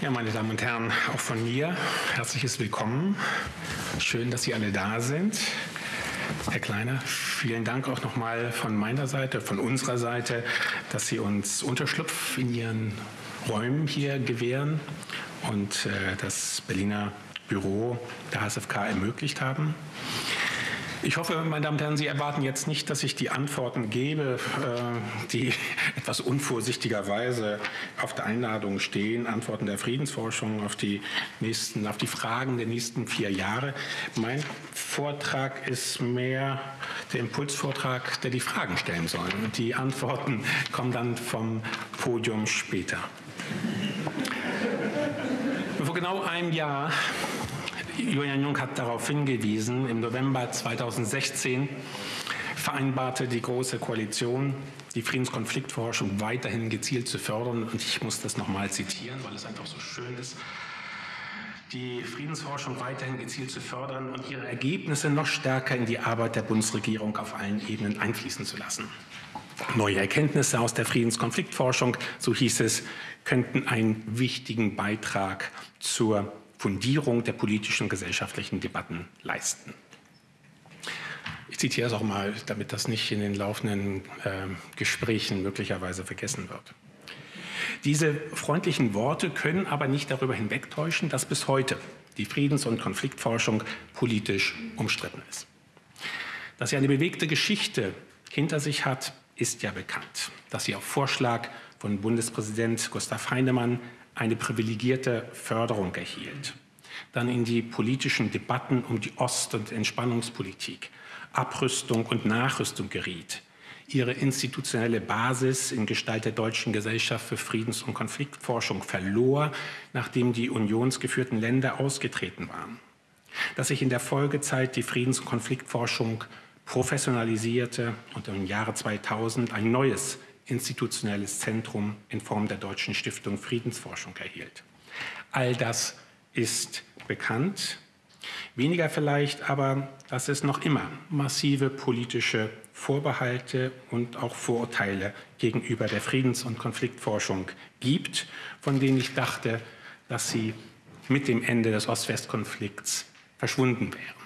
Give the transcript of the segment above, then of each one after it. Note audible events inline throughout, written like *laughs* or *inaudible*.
Ja, meine Damen und Herren, auch von mir herzliches Willkommen. Schön, dass Sie alle da sind. Herr Kleiner, vielen Dank auch nochmal von meiner Seite, von unserer Seite, dass Sie uns Unterschlupf in Ihren Räumen hier gewähren und äh, das Berliner Büro der HSFK ermöglicht haben. Ich hoffe, meine Damen und Herren, Sie erwarten jetzt nicht, dass ich die Antworten gebe, äh, die *laughs* etwas unvorsichtigerweise auf der Einladung stehen, Antworten der Friedensforschung auf die, nächsten, auf die Fragen der nächsten vier Jahre. Mein Vortrag ist mehr der Impulsvortrag, der die Fragen stellen soll. Die Antworten kommen dann vom Podium später. Vor genau einem Jahr Julian Jung hat darauf hingewiesen, im November 2016 vereinbarte die Große Koalition, die Friedenskonfliktforschung weiterhin gezielt zu fördern. Und ich muss das nochmal zitieren, weil es einfach so schön ist die Friedensforschung weiterhin gezielt zu fördern und ihre Ergebnisse noch stärker in die Arbeit der Bundesregierung auf allen Ebenen einfließen zu lassen. Neue Erkenntnisse aus der Friedenskonfliktforschung, so hieß es, könnten einen wichtigen Beitrag zur Fundierung der politischen und gesellschaftlichen Debatten leisten. Ich zitiere es auch mal, damit das nicht in den laufenden äh, Gesprächen möglicherweise vergessen wird. Diese freundlichen Worte können aber nicht darüber hinwegtäuschen, dass bis heute die Friedens- und Konfliktforschung politisch umstritten ist. Dass sie eine bewegte Geschichte hinter sich hat, ist ja bekannt. Dass sie auf Vorschlag von Bundespräsident Gustav Heinemann eine privilegierte Förderung erhielt. Dann in die politischen Debatten um die Ost- und Entspannungspolitik, Abrüstung und Nachrüstung geriet. Ihre institutionelle Basis in Gestalt der Deutschen Gesellschaft für Friedens- und Konfliktforschung verlor, nachdem die unionsgeführten Länder ausgetreten waren. Dass sich in der Folgezeit die Friedens- und Konfliktforschung professionalisierte und im Jahre 2000 ein neues institutionelles Zentrum in Form der Deutschen Stiftung Friedensforschung erhielt. All das ist bekannt. Weniger vielleicht aber, dass es noch immer massive politische Vorbehalte und auch Vorurteile gegenüber der Friedens- und Konfliktforschung gibt, von denen ich dachte, dass sie mit dem Ende des Ost-West-Konflikts verschwunden wären.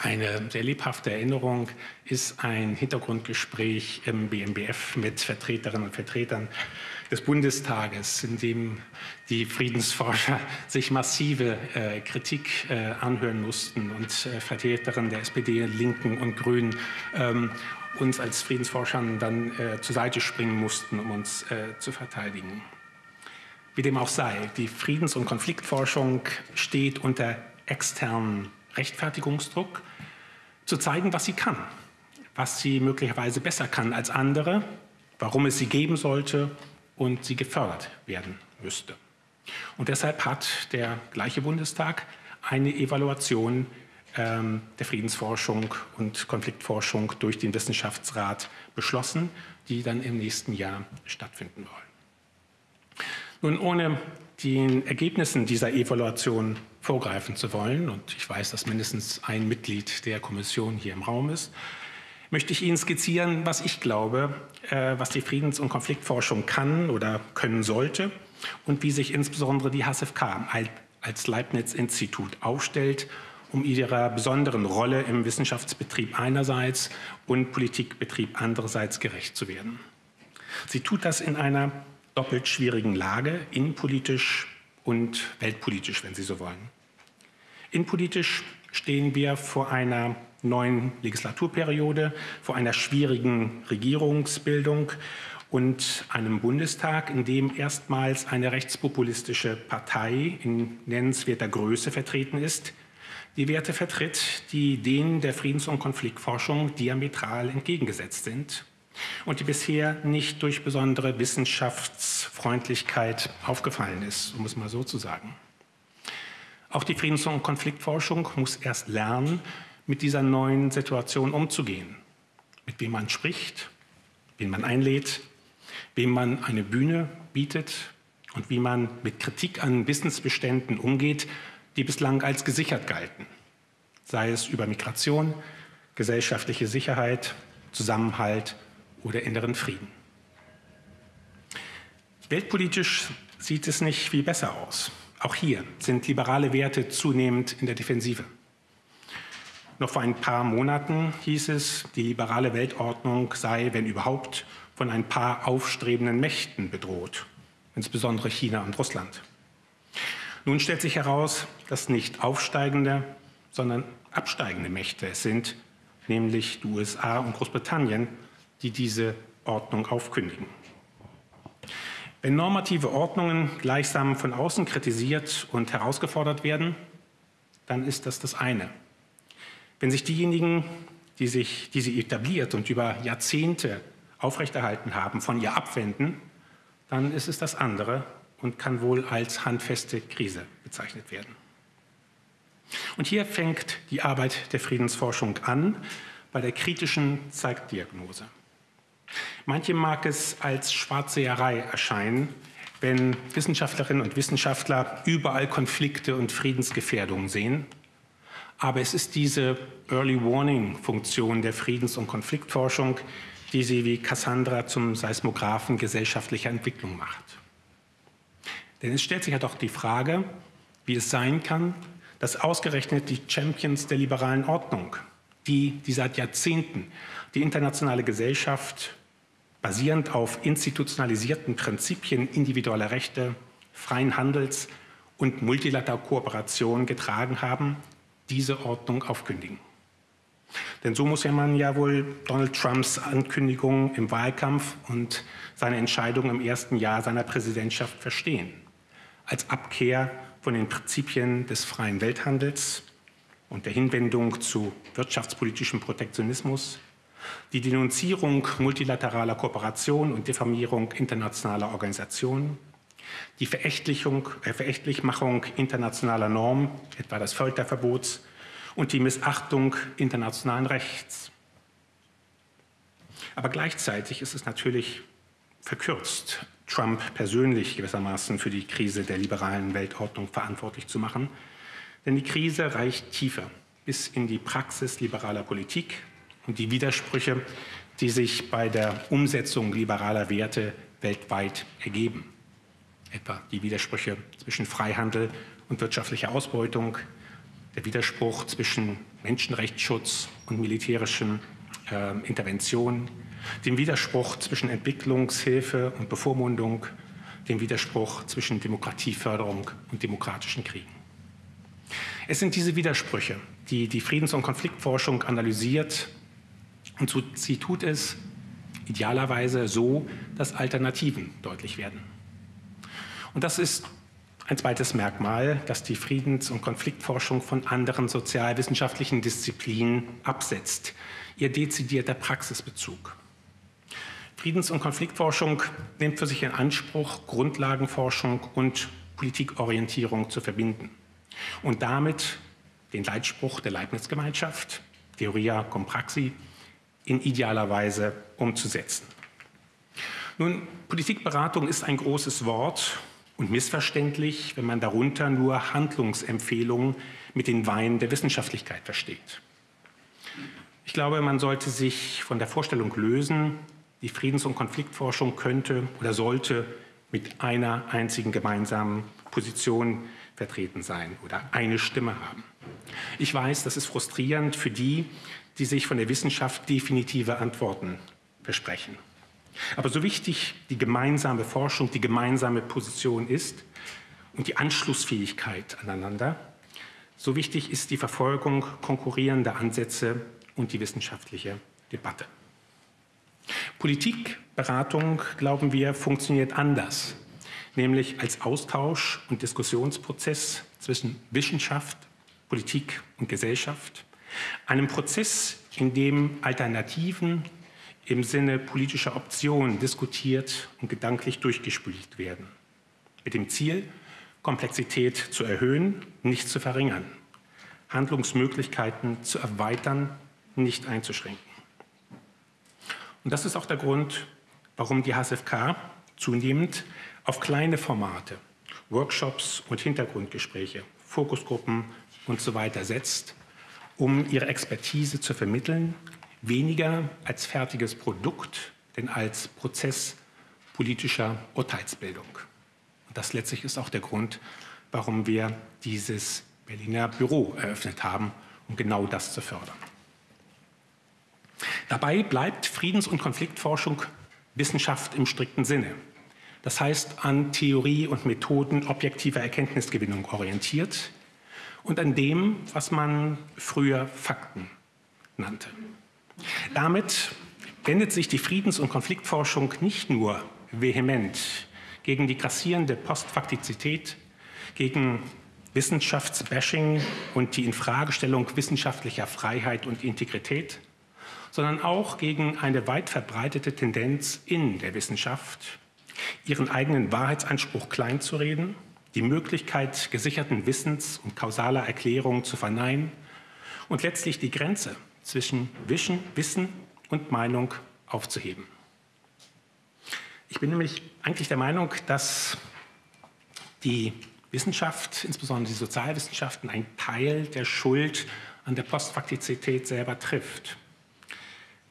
Eine sehr lebhafte Erinnerung ist ein Hintergrundgespräch im BMBF mit Vertreterinnen und Vertretern des Bundestages, in dem die Friedensforscher sich massive äh, Kritik äh, anhören mussten und äh, Vertreterinnen der SPD, Linken und Grünen ähm, uns als Friedensforschern dann äh, zur Seite springen mussten, um uns äh, zu verteidigen. Wie dem auch sei, die Friedens- und Konfliktforschung steht unter externen Rechtfertigungsdruck, zu zeigen, was sie kann, was sie möglicherweise besser kann als andere, warum es sie geben sollte und sie gefördert werden müsste. Und deshalb hat der gleiche Bundestag eine Evaluation ähm, der Friedensforschung und Konfliktforschung durch den Wissenschaftsrat beschlossen, die dann im nächsten Jahr stattfinden wollen. Nun, ohne den Ergebnissen dieser Evaluation vorgreifen zu wollen, und ich weiß, dass mindestens ein Mitglied der Kommission hier im Raum ist, möchte ich Ihnen skizzieren, was ich glaube, äh, was die Friedens- und Konfliktforschung kann oder können sollte und wie sich insbesondere die HSFK als Leibniz-Institut aufstellt, um ihrer besonderen Rolle im Wissenschaftsbetrieb einerseits und Politikbetrieb andererseits gerecht zu werden. Sie tut das in einer doppelt schwierigen Lage, innenpolitisch und weltpolitisch, wenn Sie so wollen. Innenpolitisch stehen wir vor einer neuen Legislaturperiode, vor einer schwierigen Regierungsbildung und einem Bundestag, in dem erstmals eine rechtspopulistische Partei in nennenswerter Größe vertreten ist, die Werte vertritt, die denen der Friedens- und Konfliktforschung diametral entgegengesetzt sind und die bisher nicht durch besondere Wissenschaftsfreundlichkeit aufgefallen ist, um es mal so zu sagen. Auch die Friedens- und Konfliktforschung muss erst lernen, mit dieser neuen Situation umzugehen. Mit wem man spricht, wen man einlädt, wem man eine Bühne bietet und wie man mit Kritik an Wissensbeständen umgeht, die bislang als gesichert galten. Sei es über Migration, gesellschaftliche Sicherheit, Zusammenhalt oder inneren Frieden. Weltpolitisch sieht es nicht viel besser aus. Auch hier sind liberale Werte zunehmend in der Defensive. Noch vor ein paar Monaten hieß es, die liberale Weltordnung sei, wenn überhaupt, von ein paar aufstrebenden Mächten bedroht, insbesondere China und Russland. Nun stellt sich heraus, dass nicht aufsteigende, sondern absteigende Mächte es sind, nämlich die USA und Großbritannien, die diese Ordnung aufkündigen. Wenn normative Ordnungen gleichsam von außen kritisiert und herausgefordert werden, dann ist das das eine. Wenn sich diejenigen, die, sich, die sie etabliert und über Jahrzehnte aufrechterhalten haben, von ihr abwenden, dann ist es das andere und kann wohl als handfeste Krise bezeichnet werden. Und hier fängt die Arbeit der Friedensforschung an bei der kritischen Zeitdiagnose. Manche mag es als Schwarzseherei erscheinen, wenn Wissenschaftlerinnen und Wissenschaftler überall Konflikte und Friedensgefährdungen sehen. Aber es ist diese Early Warning-Funktion der Friedens- und Konfliktforschung, die sie wie Cassandra zum Seismographen gesellschaftlicher Entwicklung macht. Denn es stellt sich ja doch die Frage, wie es sein kann, dass ausgerechnet die Champions der liberalen Ordnung, die, die seit Jahrzehnten die internationale Gesellschaft basierend auf institutionalisierten Prinzipien individueller Rechte, freien Handels und multilateraler Kooperation getragen haben, diese Ordnung aufkündigen. Denn so muss ja man ja wohl Donald Trumps Ankündigung im Wahlkampf und seine Entscheidung im ersten Jahr seiner Präsidentschaft verstehen. Als Abkehr von den Prinzipien des freien Welthandels und der Hinwendung zu wirtschaftspolitischem Protektionismus, die Denunzierung multilateraler Kooperation und Diffamierung internationaler Organisationen, die Verächtlichung, äh, Verächtlichmachung internationaler Normen, etwa des Folterverbots, und die Missachtung internationalen Rechts. Aber gleichzeitig ist es natürlich verkürzt, Trump persönlich gewissermaßen für die Krise der liberalen Weltordnung verantwortlich zu machen. Denn die Krise reicht tiefer bis in die Praxis liberaler Politik und die Widersprüche, die sich bei der Umsetzung liberaler Werte weltweit ergeben. Etwa die Widersprüche zwischen Freihandel und wirtschaftlicher Ausbeutung, der Widerspruch zwischen Menschenrechtsschutz und militärischen äh, Interventionen, dem Widerspruch zwischen Entwicklungshilfe und Bevormundung, dem Widerspruch zwischen Demokratieförderung und demokratischen Kriegen. Es sind diese Widersprüche, die die Friedens- und Konfliktforschung analysiert und sie tut es idealerweise so, dass Alternativen deutlich werden. Und das ist ein zweites Merkmal, das die Friedens- und Konfliktforschung von anderen sozialwissenschaftlichen Disziplinen absetzt, ihr dezidierter Praxisbezug. Friedens- und Konfliktforschung nimmt für sich in Anspruch, Grundlagenforschung und Politikorientierung zu verbinden und damit den Leitspruch der Leibniz-Gemeinschaft, Theoria cum praxi, in idealer Weise umzusetzen. Nun, Politikberatung ist ein großes Wort und missverständlich, wenn man darunter nur Handlungsempfehlungen mit den Weinen der Wissenschaftlichkeit versteht. Ich glaube, man sollte sich von der Vorstellung lösen, die Friedens- und Konfliktforschung könnte oder sollte mit einer einzigen gemeinsamen Position vertreten sein oder eine Stimme haben. Ich weiß, das ist frustrierend für die, die sich von der Wissenschaft definitive Antworten versprechen. Aber so wichtig die gemeinsame Forschung, die gemeinsame Position ist und die Anschlussfähigkeit aneinander, so wichtig ist die Verfolgung konkurrierender Ansätze und die wissenschaftliche Debatte. Politikberatung, glauben wir, funktioniert anders, nämlich als Austausch und Diskussionsprozess zwischen Wissenschaft, Politik und Gesellschaft, einem Prozess, in dem Alternativen im Sinne politischer Optionen diskutiert und gedanklich durchgespielt werden. Mit dem Ziel, Komplexität zu erhöhen, nicht zu verringern, Handlungsmöglichkeiten zu erweitern, nicht einzuschränken. Und das ist auch der Grund, warum die HSFK zunehmend auf kleine Formate, Workshops und Hintergrundgespräche, Fokusgruppen und so weiter setzt, um ihre Expertise zu vermitteln weniger als fertiges Produkt, denn als Prozess politischer Urteilsbildung. Und das letztlich ist auch der Grund, warum wir dieses Berliner Büro eröffnet haben, um genau das zu fördern. Dabei bleibt Friedens- und Konfliktforschung Wissenschaft im strikten Sinne. Das heißt, an Theorie und Methoden objektiver Erkenntnisgewinnung orientiert und an dem, was man früher Fakten nannte. Damit wendet sich die Friedens- und Konfliktforschung nicht nur vehement gegen die grassierende Postfaktizität, gegen Wissenschaftsbashing und die Infragestellung wissenschaftlicher Freiheit und Integrität, sondern auch gegen eine weit verbreitete Tendenz in der Wissenschaft, ihren eigenen Wahrheitsanspruch kleinzureden, die Möglichkeit gesicherten Wissens und kausaler Erklärungen zu verneinen und letztlich die Grenze zwischen Wissen und Meinung aufzuheben. Ich bin nämlich eigentlich der Meinung, dass die Wissenschaft, insbesondere die Sozialwissenschaften, einen Teil der Schuld an der Postfaktizität selber trifft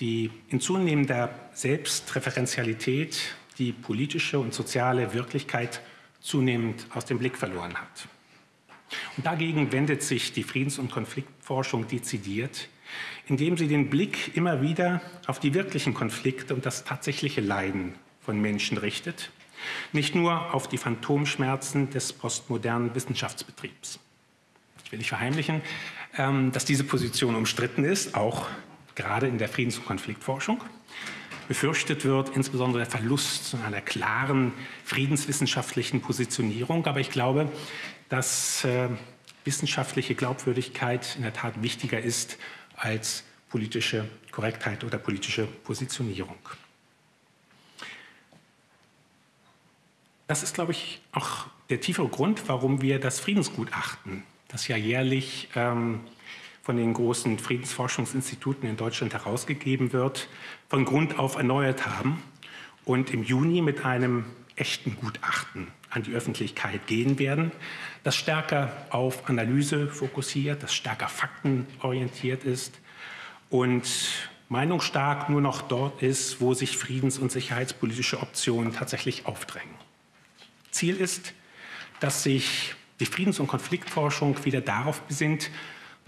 die in zunehmender Selbstreferenzialität die politische und soziale Wirklichkeit zunehmend aus dem Blick verloren hat. Und dagegen wendet sich die Friedens- und Konfliktforschung dezidiert, indem sie den Blick immer wieder auf die wirklichen Konflikte und das tatsächliche Leiden von Menschen richtet, nicht nur auf die Phantomschmerzen des postmodernen Wissenschaftsbetriebs. Ich will nicht verheimlichen, ähm, dass diese Position umstritten ist, auch gerade in der Friedens- und Konfliktforschung. Befürchtet wird insbesondere der Verlust einer klaren friedenswissenschaftlichen Positionierung. Aber ich glaube, dass äh, wissenschaftliche Glaubwürdigkeit in der Tat wichtiger ist als politische Korrektheit oder politische Positionierung. Das ist, glaube ich, auch der tiefere Grund, warum wir das Friedensgutachten, das ja jährlich ähm, von den großen Friedensforschungsinstituten in Deutschland herausgegeben wird, von Grund auf erneuert haben und im Juni mit einem echten Gutachten an die Öffentlichkeit gehen werden, das stärker auf Analyse fokussiert, das stärker faktenorientiert ist und meinungsstark nur noch dort ist, wo sich friedens- und sicherheitspolitische Optionen tatsächlich aufdrängen. Ziel ist, dass sich die Friedens- und Konfliktforschung wieder darauf besinnt,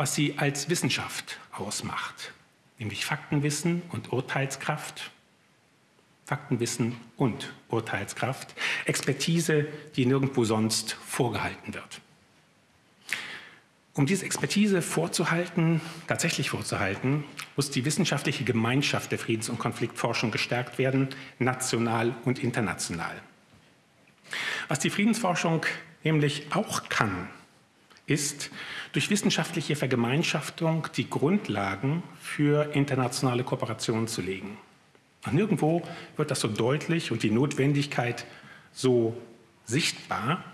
was sie als Wissenschaft ausmacht, nämlich Faktenwissen und Urteilskraft. Faktenwissen und Urteilskraft, Expertise, die nirgendwo sonst vorgehalten wird. Um diese Expertise vorzuhalten, tatsächlich vorzuhalten, muss die wissenschaftliche Gemeinschaft der Friedens- und Konfliktforschung gestärkt werden, national und international. Was die Friedensforschung nämlich auch kann, ist, durch wissenschaftliche Vergemeinschaftung die Grundlagen für internationale Kooperation zu legen. Und nirgendwo wird das so deutlich und die Notwendigkeit so sichtbar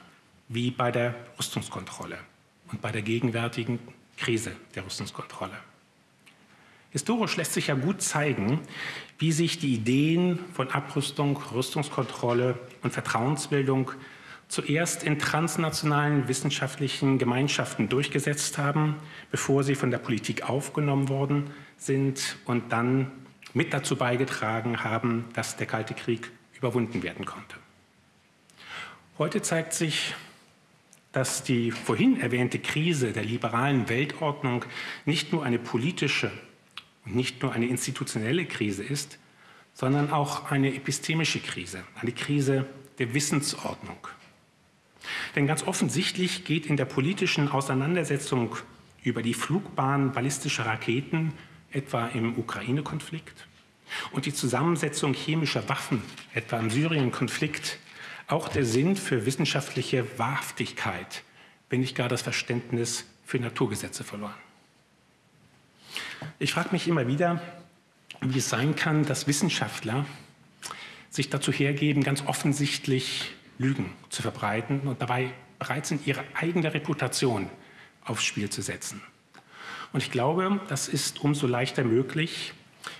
wie bei der Rüstungskontrolle und bei der gegenwärtigen Krise der Rüstungskontrolle. Historisch lässt sich ja gut zeigen, wie sich die Ideen von Abrüstung, Rüstungskontrolle und Vertrauensbildung zuerst in transnationalen wissenschaftlichen Gemeinschaften durchgesetzt haben, bevor sie von der Politik aufgenommen worden sind und dann mit dazu beigetragen haben, dass der Kalte Krieg überwunden werden konnte. Heute zeigt sich, dass die vorhin erwähnte Krise der liberalen Weltordnung nicht nur eine politische und nicht nur eine institutionelle Krise ist, sondern auch eine epistemische Krise, eine Krise der Wissensordnung. Denn ganz offensichtlich geht in der politischen Auseinandersetzung über die Flugbahn ballistischer Raketen, etwa im Ukraine-Konflikt, und die Zusammensetzung chemischer Waffen, etwa im Syrien-Konflikt, auch der Sinn für wissenschaftliche Wahrhaftigkeit, wenn nicht gar das Verständnis für Naturgesetze verloren. Ich frage mich immer wieder, wie es sein kann, dass Wissenschaftler sich dazu hergeben, ganz offensichtlich Lügen zu verbreiten und dabei bereit sind, ihre eigene Reputation aufs Spiel zu setzen. Und ich glaube, das ist umso leichter möglich,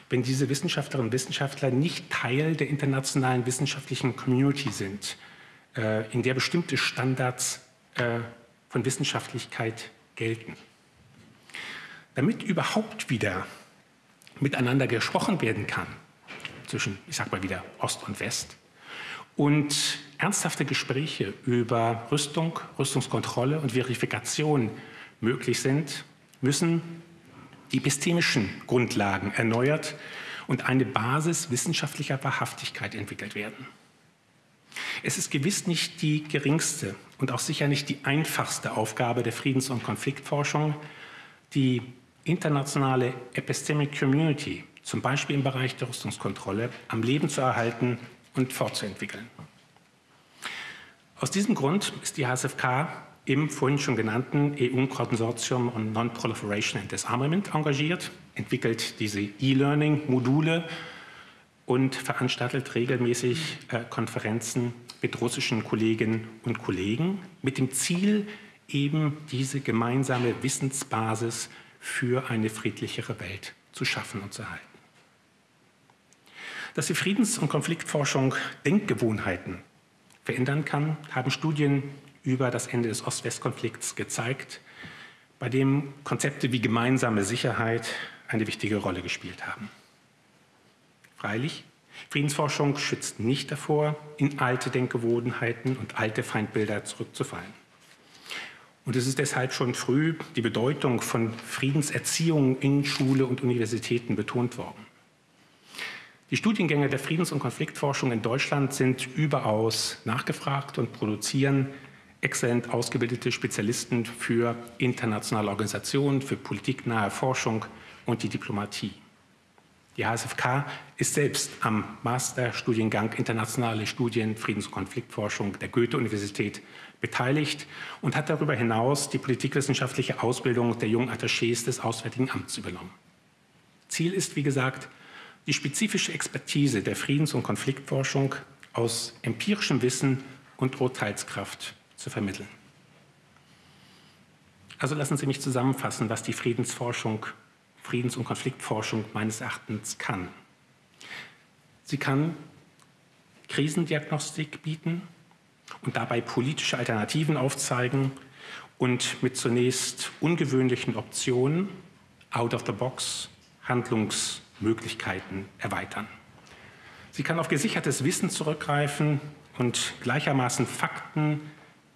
wenn diese Wissenschaftlerinnen und Wissenschaftler nicht Teil der internationalen wissenschaftlichen Community sind, äh, in der bestimmte Standards äh, von Wissenschaftlichkeit gelten. Damit überhaupt wieder miteinander gesprochen werden kann, zwischen, ich sag mal wieder, Ost und West, und ernsthafte Gespräche über Rüstung, Rüstungskontrolle und Verifikation möglich sind, müssen die epistemischen Grundlagen erneuert und eine Basis wissenschaftlicher Wahrhaftigkeit entwickelt werden. Es ist gewiss nicht die geringste und auch sicher nicht die einfachste Aufgabe der Friedens- und Konfliktforschung, die internationale Epistemic Community, zum Beispiel im Bereich der Rüstungskontrolle, am Leben zu erhalten und fortzuentwickeln. Aus diesem Grund ist die HSFK im vorhin schon genannten EU-Konsortium on Non-Proliferation and Disarmament engagiert, entwickelt diese E-Learning-Module und veranstaltet regelmäßig äh, Konferenzen mit russischen Kolleginnen und Kollegen mit dem Ziel, eben diese gemeinsame Wissensbasis für eine friedlichere Welt zu schaffen und zu erhalten. Dass die Friedens- und Konfliktforschung Denkgewohnheiten verändern kann, haben Studien über das Ende des Ost-West-Konflikts gezeigt, bei dem Konzepte wie gemeinsame Sicherheit eine wichtige Rolle gespielt haben. Freilich, Friedensforschung schützt nicht davor, in alte Denkgewohnheiten und alte Feindbilder zurückzufallen. Und es ist deshalb schon früh die Bedeutung von Friedenserziehung in Schule und Universitäten betont worden. Die Studiengänge der Friedens- und Konfliktforschung in Deutschland sind überaus nachgefragt und produzieren exzellent ausgebildete Spezialisten für internationale Organisationen, für politiknahe Forschung und die Diplomatie. Die HSFK ist selbst am Masterstudiengang Internationale Studien Friedens- und Konfliktforschung der Goethe-Universität beteiligt und hat darüber hinaus die politikwissenschaftliche Ausbildung der jungen Attachés des Auswärtigen Amts übernommen. Ziel ist, wie gesagt, die spezifische Expertise der Friedens- und Konfliktforschung aus empirischem Wissen und Urteilskraft zu vermitteln. Also lassen Sie mich zusammenfassen, was die Friedensforschung, Friedens- und Konfliktforschung meines Erachtens kann. Sie kann Krisendiagnostik bieten und dabei politische Alternativen aufzeigen und mit zunächst ungewöhnlichen Optionen, out of the box, Handlungs- Möglichkeiten erweitern. Sie kann auf gesichertes Wissen zurückgreifen und gleichermaßen Fakten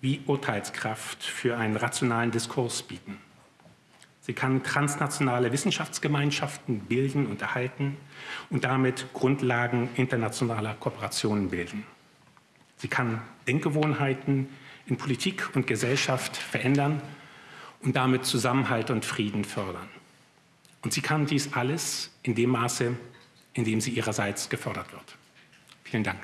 wie Urteilskraft für einen rationalen Diskurs bieten. Sie kann transnationale Wissenschaftsgemeinschaften bilden und erhalten und damit Grundlagen internationaler Kooperationen bilden. Sie kann Denkgewohnheiten in Politik und Gesellschaft verändern und damit Zusammenhalt und Frieden fördern. Und sie kann dies alles in dem Maße, in dem sie ihrerseits gefördert wird. Vielen Dank.